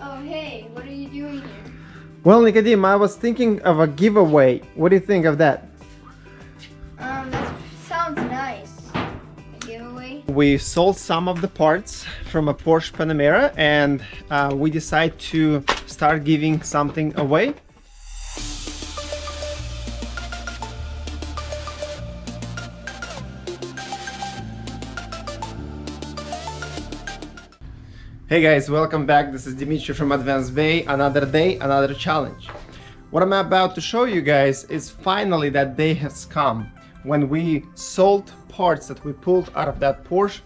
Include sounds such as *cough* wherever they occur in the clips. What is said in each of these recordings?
Oh, hey, what are you doing here? Well, Nicodim, I was thinking of a giveaway. What do you think of that? Um, that sounds nice. A giveaway? We sold some of the parts from a Porsche Panamera and uh, we decided to start giving something away. Hey guys, welcome back. This is Dimitri from Advanced Bay. Another day, another challenge. What I'm about to show you guys is finally that day has come when we sold parts that we pulled out of that Porsche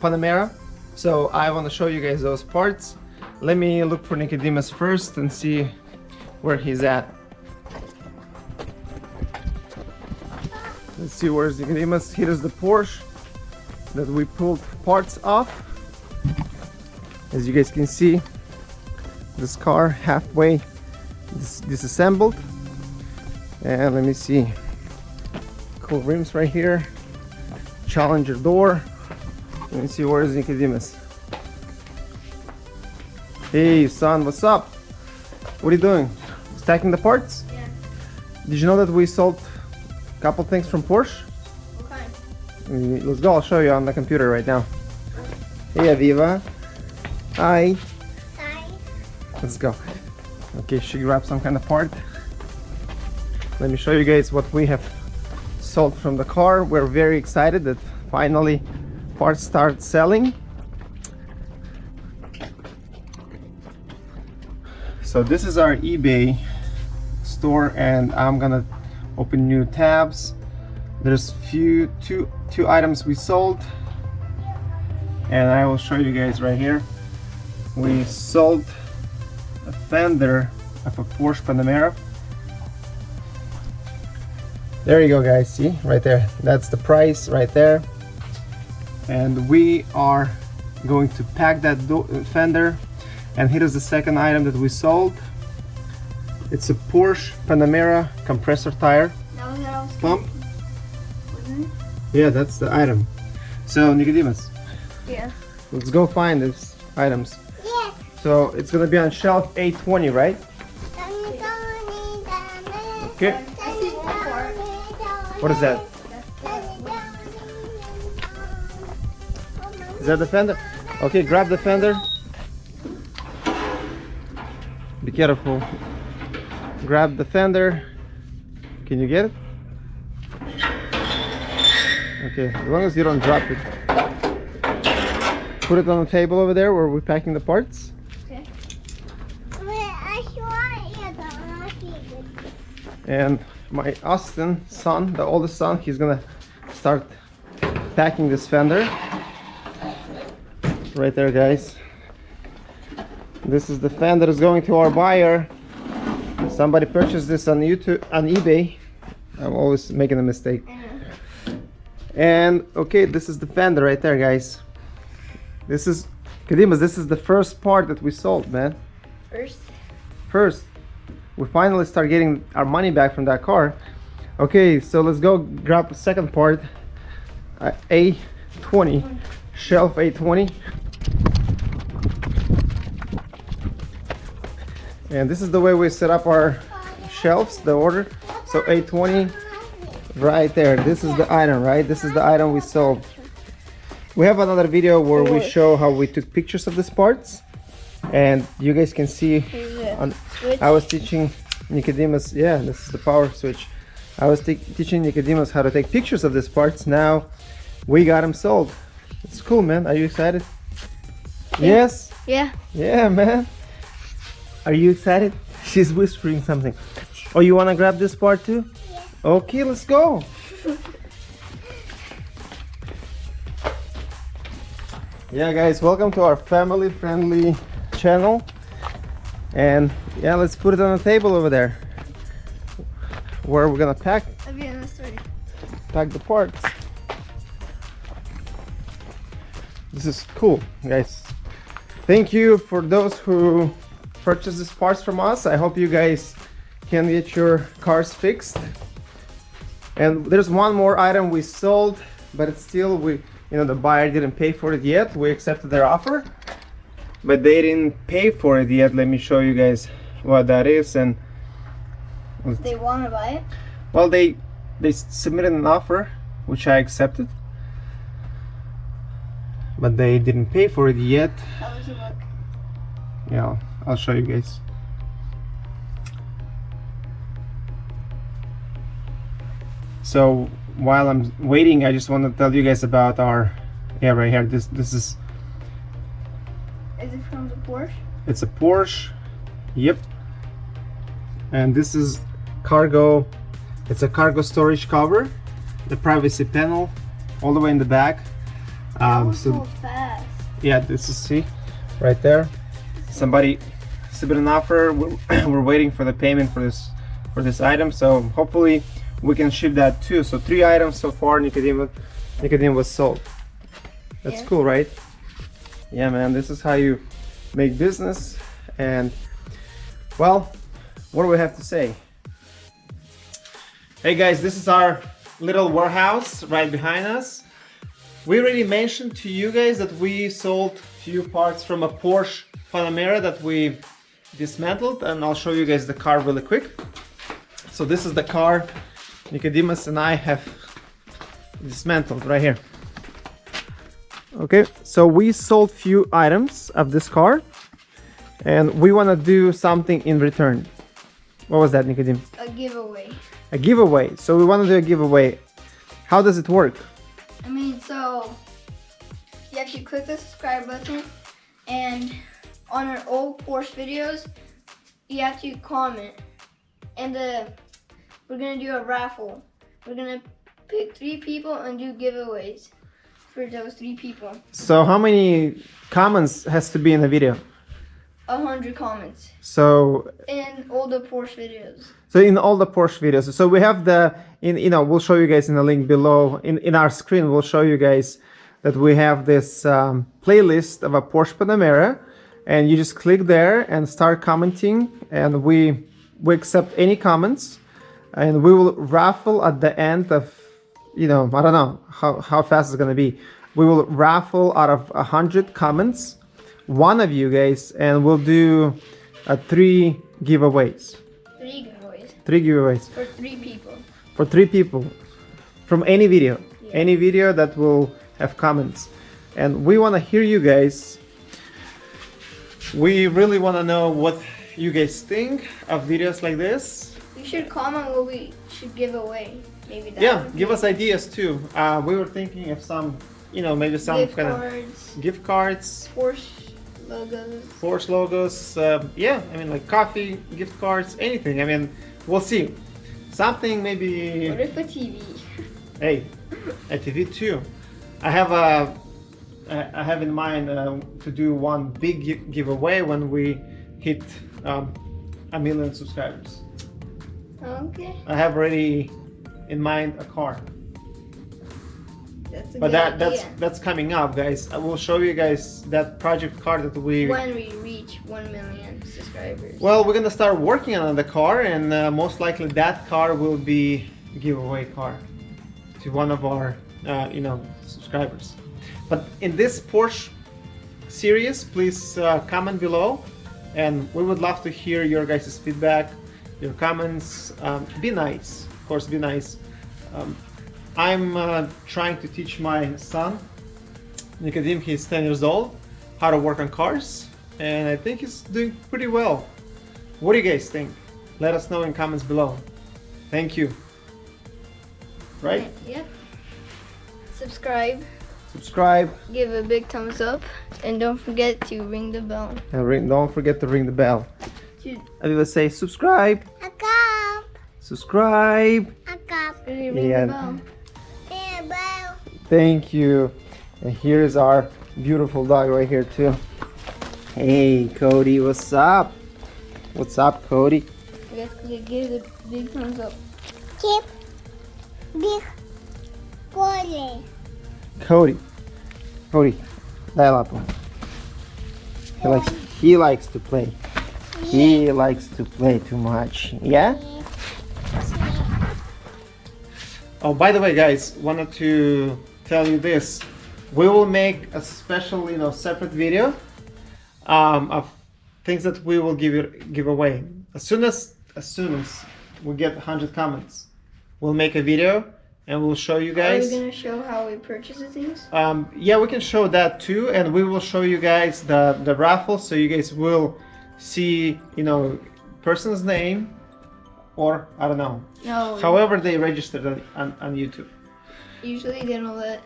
Panamera. So I want to show you guys those parts. Let me look for Nicodemus first and see where he's at. Let's see where's Nicodemus. Here is the Porsche that we pulled parts off as you guys can see this car halfway dis disassembled. And let me see. Cool rims right here. Challenger door. Let me see where's Nicodemus? Hey son what's up? What are you doing? Stacking the parts? Yeah. did you know that we sold a couple things from Porsche? Okay. Mm, let's go. I'll show you on the computer right now. Hey Aviva Hi. Hi. Let's go. Okay, she grabbed some kind of part. Let me show you guys what we have sold from the car. We're very excited that finally parts start selling. So this is our eBay store and I'm gonna open new tabs. There's few two two items we sold and I will show you guys right here we sold a fender of a Porsche Panamera. There you go guys, see right there. That's the price right there. And we are going to pack that uh, fender and here is the second item that we sold. It's a Porsche Panamera compressor tire That was what I was pump. Wasn't? Yeah, that's the item. So Nicodemus, Yeah. let's go find these items. So it's gonna be on shelf 820, right? Okay. What is that? Is that the fender? Okay, grab the fender. Be careful. Grab the fender. Can you get it? Okay, as long as you don't drop it. Put it on the table over there where we're packing the parts. Okay. And my Austin son, the oldest son, he's gonna start packing this fender. Right there, guys. This is the fender that's going to our buyer. Somebody purchased this on YouTube, on eBay. I'm always making a mistake. And okay, this is the fender right there, guys. This is, Kadimas, this is the first part that we sold, man. First. First, we finally start getting our money back from that car. Okay, so let's go grab the second part. Uh, A20, shelf A20. And this is the way we set up our shelves, the order. So A20 right there. This is the item, right? This is the item we sold. We have another video where we show how we took pictures of these parts. And you guys can see. On. I was teaching Nicodemus, yeah, this is the power switch. I was te- teaching Nicodemus how to take pictures of these parts. Now we got them sold. It's cool, man. Are you excited? Yes? Yeah. Yeah, man. Are you excited? *laughs* She's whispering something. Oh, you want to grab this part too? Yeah. Okay, let's go. *laughs* yeah, guys, welcome to our family friendly channel. And yeah, let's put it on the table over there where we're gonna pack I'll be in the story. pack the parts. This is cool, guys. Thank you for those who purchased these parts from us. I hope you guys can get your cars fixed. And there's one more item we sold, but it's still we, you know, the buyer didn't pay for it yet. We accepted their offer. But they didn't pay for it yet. Let me show you guys what that is. And They want to buy it? well, they they submitted an offer, which I accepted, but they didn't pay for it yet. How does it look? Yeah, I'll show you guys. So while I'm waiting, I just want to tell you guys about our yeah right here. This this is Is it from the Porsche? it's a Porsche. Yep. And this is cargo. It's a cargo storage cover, the privacy panel, all the way in the back. Um, so so fast. yeah this is see right there somebody submitted an offer we're, *coughs* we're waiting for the payment for this for this item so hopefully we can ship that too so three items so far Nicodem Nicodem was sold that's Yeah. cool right yeah man this is how you make business and well what do we have to say hey guys this is our little warehouse right behind us we already mentioned to you guys that we sold few parts from a Porsche Panamera that we dismantled and I'll show you guys the car really quick. So this is the car Nicodemus and I have dismantled right here. Okay, so we sold few items of this car and we want to do something in return. What was that Nicodemus? A giveaway. A giveaway. So we want to do a giveaway. How does it work? I mean, so you have to click the subscribe button, and on our old Porsche videos, you have to comment. And uh, we're gonna do a raffle. We're gonna pick three people and do giveaways for those three people. So how many comments has to be in the video? A hundred comments So in all the Porsche videos. So in all the Porsche videos, so we have the in you know we'll show you guys in the link below in in our screen we'll show you guys that we have this um, playlist of a Porsche Panamera, and you just click there and start commenting, and we we accept any comments, and we will raffle at the end of you know I don't know how how fast it's gonna be. We will raffle out of a hundred comments, one of you guys, and we'll do uh, three giveaways Three giveaways three giveaways for three people. for three people from any video Yeah. any video that will have comments and we want to hear you guys we really want to know what you guys think of videos like this You should comment what we should give away. Maybe that. yeah give us ideas too uh, we were thinking of some you know maybe some gift kind of cards, gift cards Porsche logos. Porsche logos um, yeah I mean like coffee gift cards anything I mean we'll see something maybe What if a TV? *laughs* Hey, a TV too. I have a, I I have in mind uh, to do one big giveaway when we hit um, a million subscribers. Okay, I have already in mind a car, that's a but that that's idea. that's coming up, guys. I will show you guys that project car that we. when we reach one million subscribers. Well, we're gonna start working on the car, and uh, most likely that car will be giveaway car to one of our, uh, you know, subscribers. But in this Porsche series, please uh, comment below, and we would love to hear your guys' feedback, your comments. Um, be nice, course, be nice. Um, I'm uh, trying to teach my son, Nicodim, he's 10 years old, how to work on cars, and I think he's doing pretty well. What do you guys think? Let us know in comments below. Thank you. Right? Yeah. Subscribe, Subscribe give a big thumbs up, and don't forget to ring the bell. and ring, don't forget to ring the bell. To Everyone say subscribe, Akap, subscribe. akap, really ring Yeah. the bell. bell. Thank you. And here's our beautiful dog right here too. Hey Cody, what's up? What's up, Cody? Yes, give the big thumbs up. Keep big Cody. Cody. Cody, dai lá, pô. He likes he likes to play. He likes to play too much. Yeah? Oh, by the way, guys, wanted to tell you this. We will make a special, you know, separate video um, of things that we will give it, give away. As soon as as soon as we get 100 comments, we'll make a video and we'll show you guys. Are we gonna show how we purchase the things? Um, yeah, we can show that too, and we will show you guys the the raffle, so you guys will see, you know, person's name, or I don't know, No. however they registered on, on, on YouTube. Usually they don't let.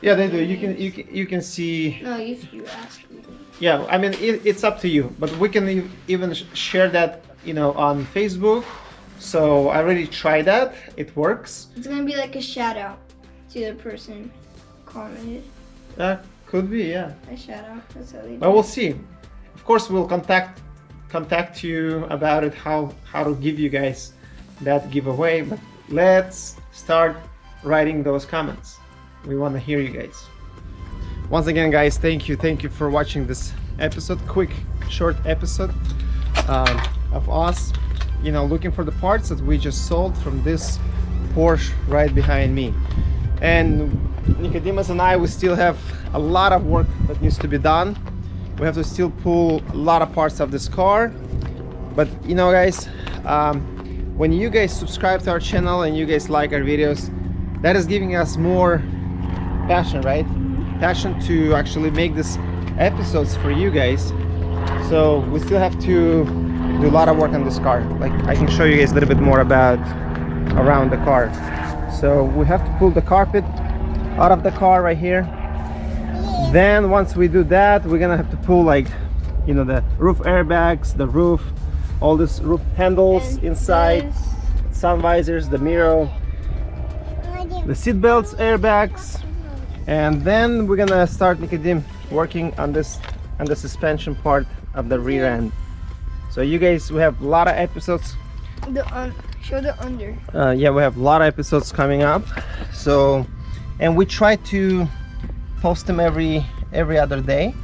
Yeah, they do. You can you can you can see. No, if you ask me. Yeah, I mean it, it's up to you, but we can even share that, you know, on Facebook. So I already tried that. It works. It's gonna be like a shout out to the person commented. That could be, yeah. A shout out. That's how they do. But we'll see. Of course, we'll contact contact you about it how how to give you guys that giveaway. But let's start writing those comments. We want to hear you guys. Once again, guys, thank you, thank you for watching this episode. Quick, short episode um, of us, you know, looking for the parts that we just sold from this Porsche right behind me. And Nicodemus and I, we still have a lot of work that needs to be done. We have to still pull a lot of parts of this car. But you know, guys, um, when you guys subscribe to our channel and you guys like our videos, that is giving us more passion, right? Passion to actually make these episodes for you guys. So we still have to do a lot of work on this car. Like I can show you guys a little bit more about around the car. So we have to pull the carpet out of the car right here. Then once we do that, we're gonna have to pull like, you know, the roof airbags, the roof, all this roof handles And inside, sun visors, the mirror, the seat belts, airbags, and then we're gonna start Nicodim working on this on the suspension part of the rear end. So you guys, we have a lot of episodes. The un- show the under. uh, yeah we have a lot of episodes coming up. So and we try to post them every every other day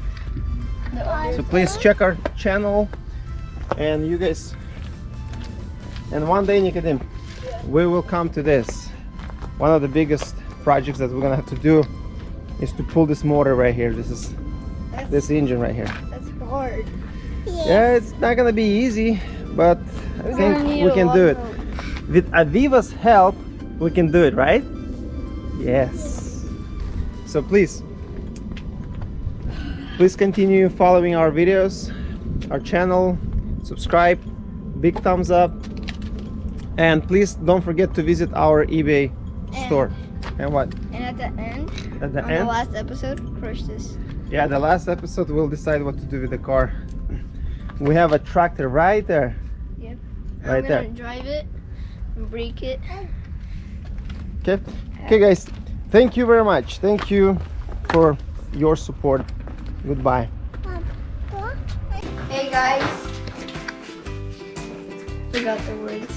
so please check our channel and you guys and one day Nicodim we will come to this one of the biggest projects that we're gonna have to do is to pull this motor right here this is That's, this engine right here that's hard. yeah it's not gonna be easy but I We're think we can lot do of it help. with Aviva's help, we can do it, right? Yes. So please, please continue following our videos, our channel, subscribe, big thumbs up, and please don't forget to visit our eBay And- store. And what? And at the end, At the end? the last episode, crush this. Yeah, the last episode we'll decide what to do with the car. We have a tractor right there. Yep. Right I'm there. drive it, break it. Okay. Okay, guys. Thank you very much. Thank you for your support. Goodbye. Hey guys. Forgot the words.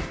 *laughs*